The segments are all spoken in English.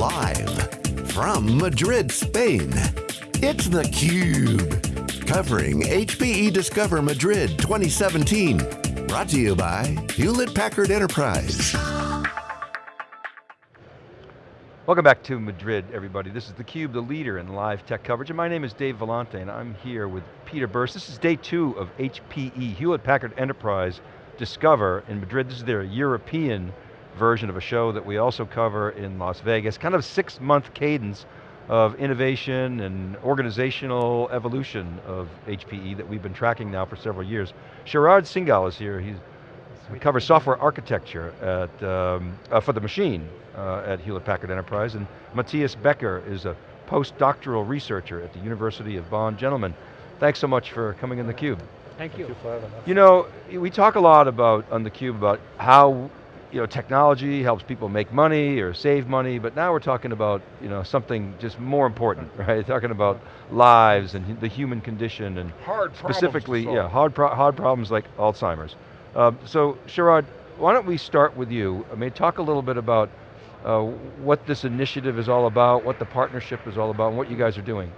Live from Madrid, Spain, it's theCUBE. Covering HPE Discover Madrid 2017. Brought to you by Hewlett Packard Enterprise. Welcome back to Madrid, everybody. This is theCUBE, the leader in live tech coverage, and my name is Dave Vellante, and I'm here with Peter Burris. This is day two of HPE, Hewlett Packard Enterprise Discover in Madrid. This is their European version of a show that we also cover in Las Vegas, kind of six month cadence of innovation and organizational evolution of HPE that we've been tracking now for several years. Sharad Singhal is here, he's we cover software architecture at, um, uh, for the machine uh, at Hewlett Packard Enterprise, and Matthias Becker is a postdoctoral researcher at the University of Bonn. Gentlemen, thanks so much for coming in theCUBE. Thank you. Thank you for having us. You know, we talk a lot about, on theCUBE, about how you know, technology helps people make money or save money, but now we're talking about you know, something just more important, right? Talking about lives and the human condition and hard specifically, yeah, hard, pro hard problems like Alzheimer's. Uh, so Sharad, why don't we start with you? I mean, talk a little bit about uh, what this initiative is all about, what the partnership is all about, and what you guys are doing.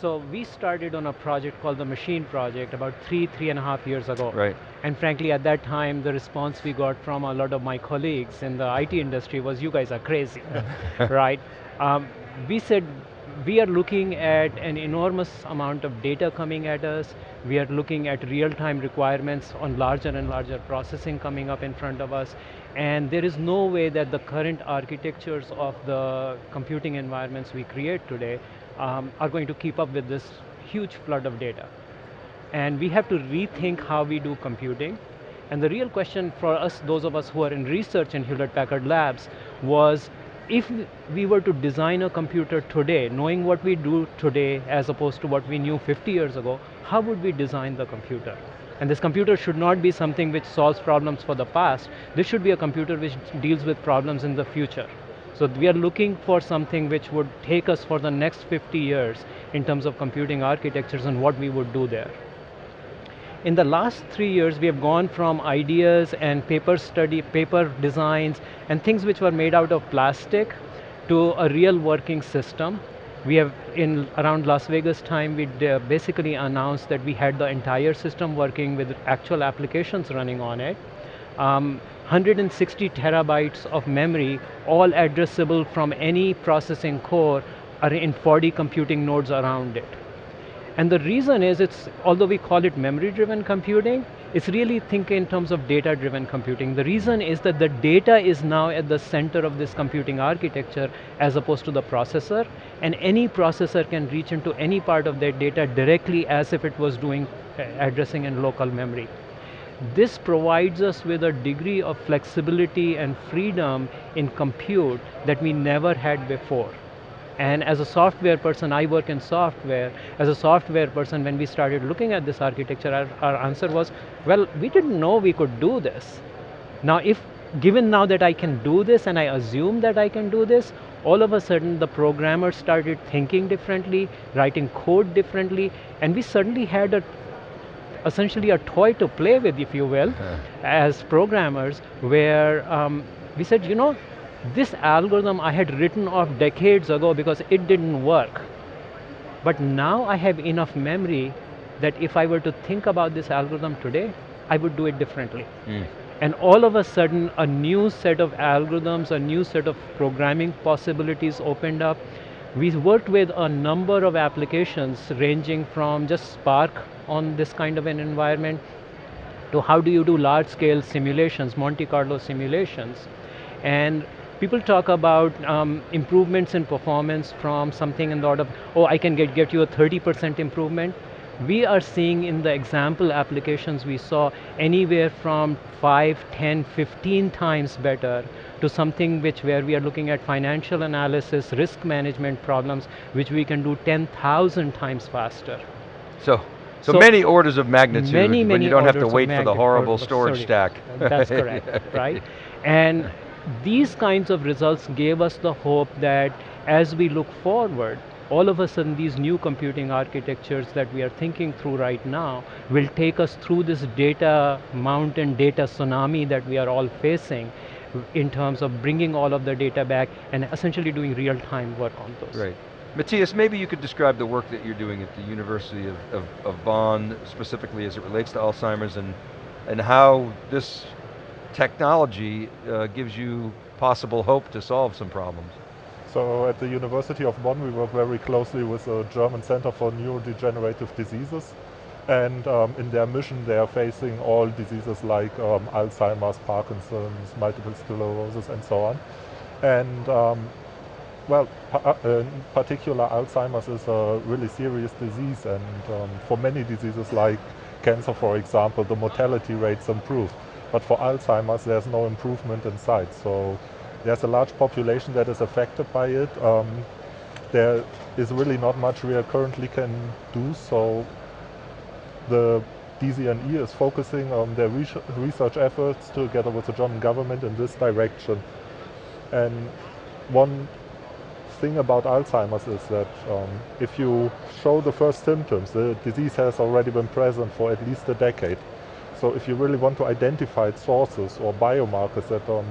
So we started on a project called the Machine Project about three, three and a half years ago. Right. And frankly, at that time, the response we got from a lot of my colleagues in the IT industry was, you guys are crazy, right? Um, we said, we are looking at an enormous amount of data coming at us. We are looking at real-time requirements on larger and larger processing coming up in front of us. And there is no way that the current architectures of the computing environments we create today um, are going to keep up with this huge flood of data. And we have to rethink how we do computing. And the real question for us, those of us who are in research in Hewlett-Packard Labs, was if we were to design a computer today, knowing what we do today as opposed to what we knew 50 years ago, how would we design the computer? And this computer should not be something which solves problems for the past. This should be a computer which deals with problems in the future. So we are looking for something which would take us for the next 50 years in terms of computing architectures and what we would do there. In the last three years, we have gone from ideas and paper study, paper designs, and things which were made out of plastic to a real working system. We have, in around Las Vegas time, we basically announced that we had the entire system working with actual applications running on it. Um, 160 terabytes of memory, all addressable from any processing core, are in 40 computing nodes around it. And the reason is, it's although we call it memory-driven computing, it's really think in terms of data-driven computing. The reason is that the data is now at the center of this computing architecture as opposed to the processor, and any processor can reach into any part of that data directly as if it was doing uh, addressing in local memory. This provides us with a degree of flexibility and freedom in compute that we never had before. And as a software person, I work in software. As a software person, when we started looking at this architecture, our, our answer was, well, we didn't know we could do this. Now, if given now that I can do this and I assume that I can do this, all of a sudden the programmers started thinking differently, writing code differently, and we suddenly had a essentially a toy to play with, if you will, as programmers, where um, we said, you know, this algorithm I had written off decades ago because it didn't work. But now I have enough memory that if I were to think about this algorithm today, I would do it differently. Mm. And all of a sudden, a new set of algorithms, a new set of programming possibilities opened up. We worked with a number of applications ranging from just Spark on this kind of an environment to how do you do large scale simulations, Monte Carlo simulations. And people talk about um, improvements in performance from something in the order of, oh, I can get, get you a 30% improvement. We are seeing in the example applications we saw anywhere from 5, 10, 15 times better to something which where we are looking at financial analysis, risk management problems, which we can do 10,000 times faster. So, so, so, many orders of magnitude many, many when you don't have to wait for the horrible storage stack. That's correct, right? And these kinds of results gave us the hope that as we look forward, all of a sudden these new computing architectures that we are thinking through right now will take us through this data mountain, data tsunami that we are all facing in terms of bringing all of the data back and essentially doing real-time work on those. Right. Matthias, maybe you could describe the work that you're doing at the University of, of, of Bonn, specifically as it relates to Alzheimer's and, and how this technology uh, gives you possible hope to solve some problems. So at the University of Bonn we work very closely with the German Center for Neurodegenerative Diseases and um, in their mission they are facing all diseases like um, Alzheimer's, Parkinson's, multiple sclerosis and so on. And um, well, uh, in particular Alzheimer's is a really serious disease and um, for many diseases like cancer for example, the mortality rates improve. But for Alzheimer's there's no improvement in sight. So there's a large population that is affected by it. Um, there is really not much we currently can do, so the DZNE is focusing on their research efforts together with the German government in this direction. And one thing about Alzheimer's is that um, if you show the first symptoms, the disease has already been present for at least a decade. So if you really want to identify sources or biomarkers that um,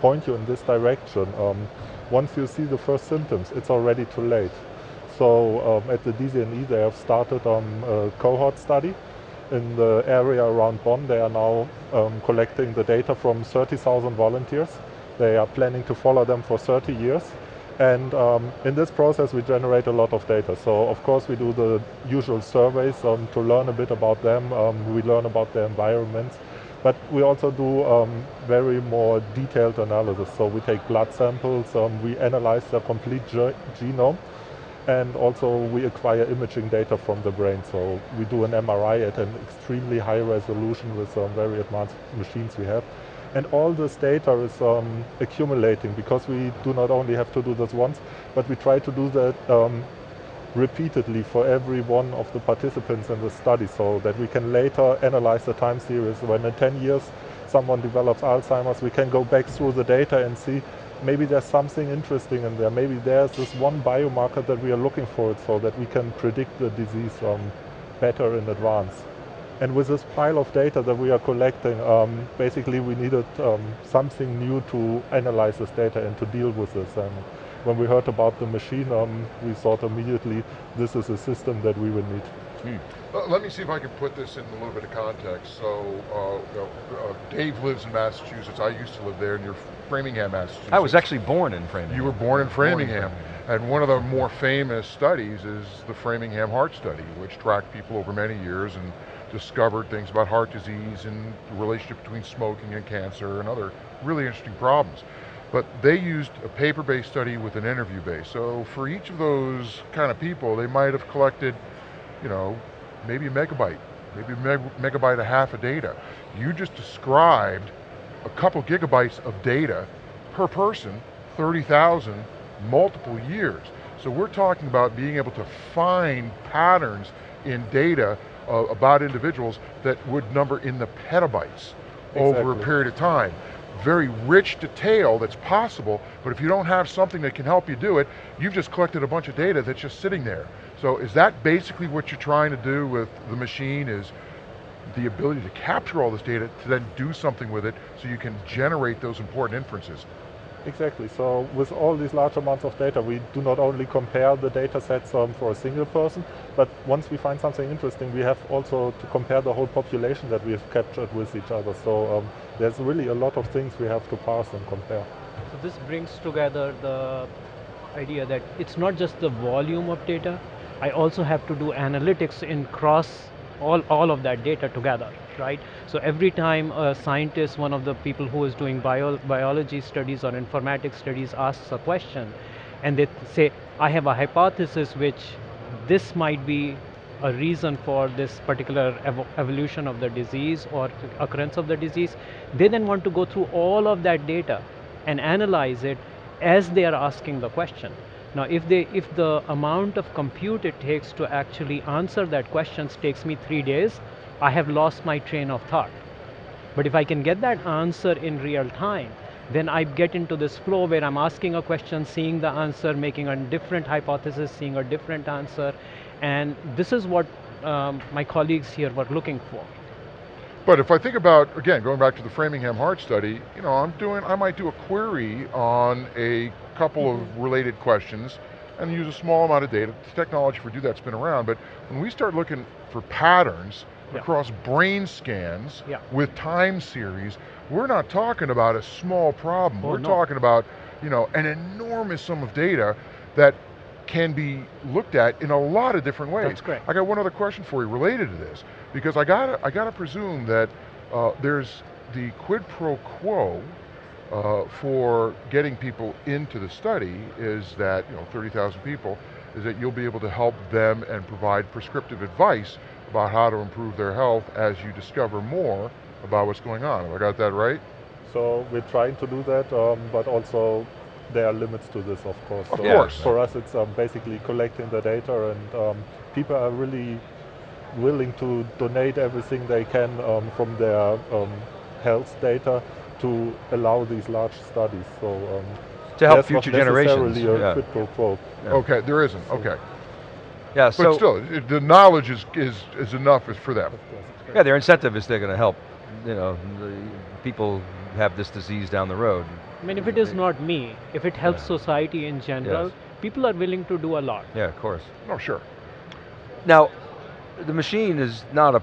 point you in this direction, um, once you see the first symptoms, it's already too late. So um, at the DZNE they have started um, a cohort study in the area around Bonn. They are now um, collecting the data from 30,000 volunteers. They are planning to follow them for 30 years. And um, in this process we generate a lot of data. So of course we do the usual surveys um, to learn a bit about them. Um, we learn about their environments. But we also do um, very more detailed analysis. So we take blood samples, um, we analyze the complete ge genome, and also we acquire imaging data from the brain. So we do an MRI at an extremely high resolution with um, very advanced machines we have. And all this data is um, accumulating because we do not only have to do this once, but we try to do that um, repeatedly for every one of the participants in the study so that we can later analyze the time series. When in 10 years someone develops Alzheimer's, we can go back through the data and see maybe there's something interesting in there. Maybe there's this one biomarker that we are looking for so that we can predict the disease um, better in advance. And with this pile of data that we are collecting, um, basically we needed um, something new to analyze this data and to deal with this. And when we heard about the machine, um, we thought immediately this is a system that we would need. Hmm. Uh, let me see if I can put this in a little bit of context. So, uh, uh, Dave lives in Massachusetts. I used to live there in near Framingham, Massachusetts. I was actually born in Framingham. You were born in Framingham. Born in Framingham. And one of the more famous studies is the Framingham Heart Study, which tracked people over many years and discovered things about heart disease and the relationship between smoking and cancer and other really interesting problems. But they used a paper-based study with an interview base. So for each of those kind of people, they might have collected, you know, maybe a megabyte, maybe a meg megabyte a half of data. You just described a couple gigabytes of data per person, 30,000, multiple years. So we're talking about being able to find patterns in data uh, about individuals that would number in the petabytes exactly. over a period of time very rich detail that's possible, but if you don't have something that can help you do it, you've just collected a bunch of data that's just sitting there. So is that basically what you're trying to do with the machine is the ability to capture all this data to then do something with it so you can generate those important inferences? Exactly, so with all these large amounts of data, we do not only compare the data sets um, for a single person, but once we find something interesting, we have also to compare the whole population that we have captured with each other. So um, there's really a lot of things we have to parse and compare. So this brings together the idea that it's not just the volume of data, I also have to do analytics in cross all, all of that data together right? So every time a scientist, one of the people who is doing bio, biology studies or informatics studies asks a question, and they say, I have a hypothesis which this might be a reason for this particular ev evolution of the disease or occurrence of the disease, they then want to go through all of that data and analyze it as they are asking the question. Now if, they, if the amount of compute it takes to actually answer that question takes me three days, I have lost my train of thought. But if I can get that answer in real time, then I get into this flow where I'm asking a question, seeing the answer, making a different hypothesis, seeing a different answer, and this is what um, my colleagues here were looking for. But if I think about, again, going back to the Framingham Heart study, you know, I'm doing, I might do a query on a couple mm -hmm. of mm-hmm. related questions and use a small amount of data. The technology for do that's been around, but when we start looking for patterns yeah. across brain scans yeah. with time series, we're not talking about a small problem. Oh, we're no. talking about, you know, an enormous sum of data that can be looked at in a lot of different ways. That's great. I got one other question for you related to this, because I got I got to presume that uh, there's the quid pro quo uh, for getting people into the study is that you know 30,000 people is that you'll be able to help them and provide prescriptive advice about how to improve their health as you discover more about what's going on. Have I got that right? So we're trying to do that, um, but also there are limits to this, of course. Of so course. For us, it's um, basically collecting the data, and um, people are really willing to donate everything they can um, from their um, health data to allow these large studies. So um, to help future generations. Yeah. yeah. Okay, there isn't. Okay. Yeah, so but still, it, the knowledge is, is, is enough for them. Yeah, their incentive is they're going to help, you know, people have this disease down the road. I mean, if it is not me, if it helps yeah. society in general, yes. people are willing to do a lot. Yeah, of course. Oh, sure. Now, the machine is not a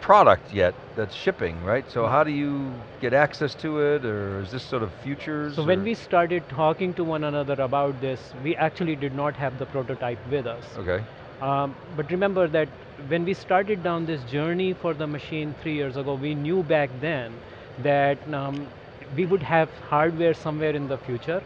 product yet that's shipping, right? So how do you get access to it, or is this sort of futures? So or? when we started talking to one another about this, we actually did not have the prototype with us. Okay. Um, but remember that when we started down this journey for the machine three years ago, we knew back then that um, we would have hardware somewhere in the future,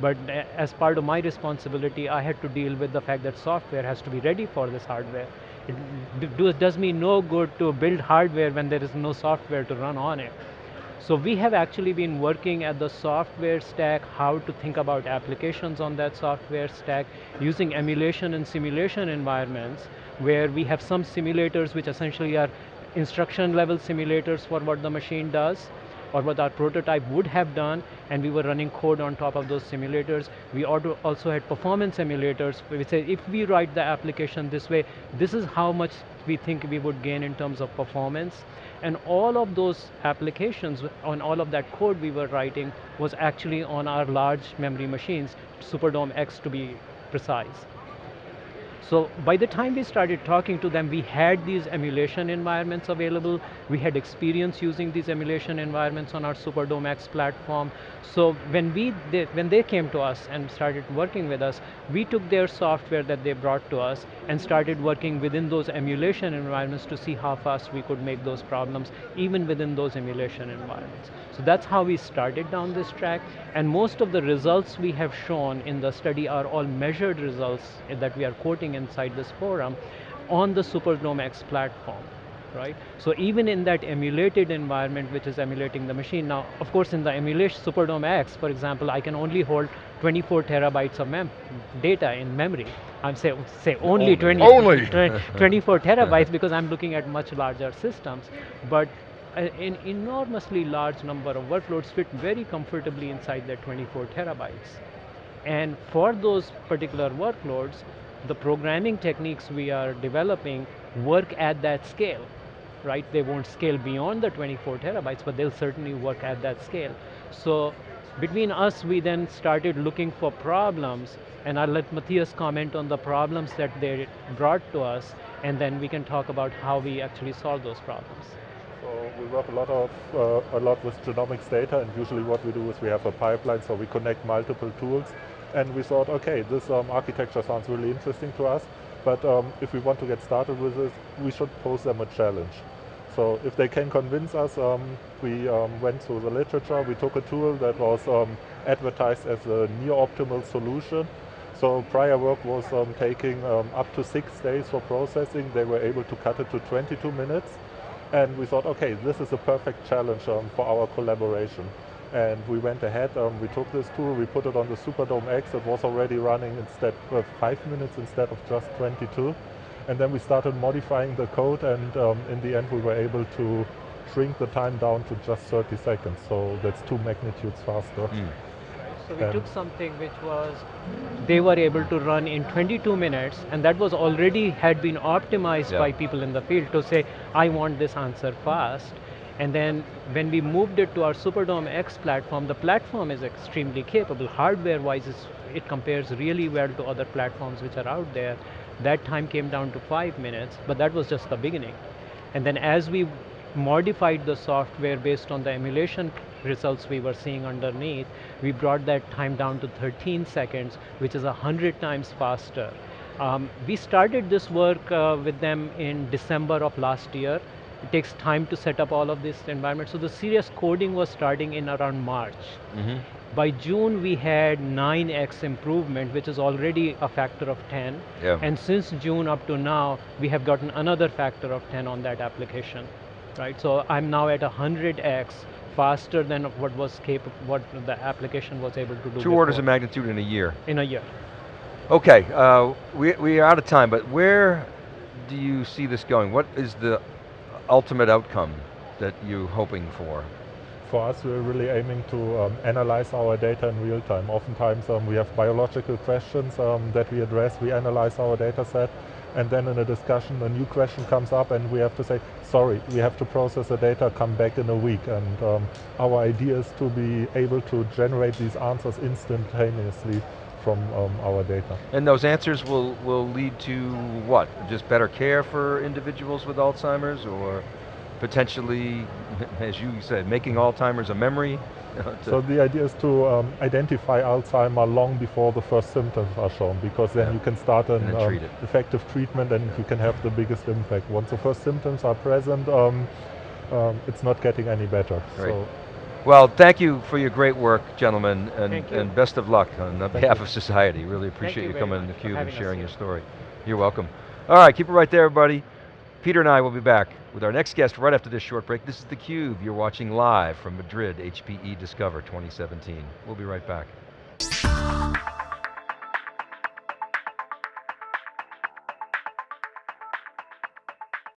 but as part of my responsibility, I had to deal with the fact that software has to be ready for this hardware. It does me no good to build hardware when there is no software to run on it. So we have actually been working at the software stack, how to think about applications on that software stack, using emulation and simulation environments, where we have some simulators which essentially are instruction level simulators for what the machine does, or what our prototype would have done, and we were running code on top of those simulators. We also had performance emulators, we say if we write the application this way, this is how much we think we would gain in terms of performance. And all of those applications, on all of that code we were writing, was actually on our large memory machines, Superdome X to be precise. So by the time we started talking to them, we had these emulation environments available. We had experience using these emulation environments on our Superdome X platform. So when, we, they, when they came to us and started working with us, we took their software that they brought to us and started working within those emulation environments to see how fast we could make those problems, even within those emulation environments. So that's how we started down this track, and most of the results we have shown in the study are all measured results that we are quoting inside this forum on the Superdome X platform right? So even in that emulated environment, which is emulating the machine, now, of course, in the emulation Superdome X, for example, I can only hold 24 terabytes of mem data in memory. I'm say, say only, only 20, only. 24 terabytes because I'm looking at much larger systems. But uh, an enormously large number of workloads fit very comfortably inside that 24 terabytes. And for those particular workloads, the programming techniques we are developing work at that scale, right? They won't scale beyond the 24 terabytes, but they'll certainly work at that scale. So between us, we then started looking for problems, and I'll let Matthias comment on the problems that they brought to us, and then we can talk about how we actually solve those problems. So we work a lot of uh, a lot with genomics data, and usually what we do is we have a pipeline, so we connect multiple tools, and we thought, okay, this um, architecture sounds really interesting to us, but um, if we want to get started with this, we should pose them a challenge. So if they can convince us, um, we um, went through the literature, we took a tool that was um, advertised as a near-optimal solution. So prior work was um, taking up to six days for processing. They were able to cut it to 22 minutes. And we thought, okay, this is a perfect challenge for our collaboration. And we went ahead, um, we took this tool, we put it on the Superdome X. It was already running instead of five minutes instead of just 22. And then we started modifying the code and um, in the end we were able to shrink the time down to just 30 seconds. So that's two magnitudes faster. Mm. So we took something which was, they were able to run in 22 minutes and that was already had been optimized yeah. by people in the field to say, I want this answer fast. And then when we moved it to our Superdome X platform, the platform is extremely capable. Hardware-wise, it compares really well to other platforms which are out there. That time came down to five minutes, but that was just the beginning. And then as we modified the software based on the emulation results we were seeing underneath, we brought that time down to 13 seconds, which is 100 times faster. Um, we started this work uh, with them in December of last year. It takes time to set up all of this environment. So the serious coding was starting in around March. Mm -hmm. By June, we had 9x improvement, which is already a factor of 10. Yeah. And since June up to now, we have gotten another factor of 10 on that application. Right, so I'm now at 100x faster than what was capable, what the application was able to do. Two before. orders of magnitude in a year. In a year. Okay, uh, we, we are out of time, but where do you see this going? What is the ultimate outcome that you're hoping for? For us, we're really aiming to um, analyze our data in real time. Oftentimes um, we have biological questions um, that we address, we analyze our data set, and then in a discussion a new question comes up and we have to say, sorry, we have to process the data, come back in a week. And um, our idea is to be able to generate these answers instantaneously from um, our data. And those answers will, will lead to what? Just better care for individuals with Alzheimer's or potentially, as you said, making Alzheimer's a memory? so the idea is to um, identify Alzheimer long before the first symptoms are shown, because then yeah. you can start an um, treat effective treatment and yeah. you can have the biggest impact. Once the first symptoms are present, um, um it's not getting any better. So well, thank you for your great work, gentlemen, and, and best of luck on behalf you. of society. Really appreciate you, you coming to theCUBE and sharing your story. You're welcome. All right, keep it right there, everybody. Peter and I will be back with our next guest right after this short break. This is theCUBE, you're watching live from Madrid, HPE Discover 2017. We'll be right back.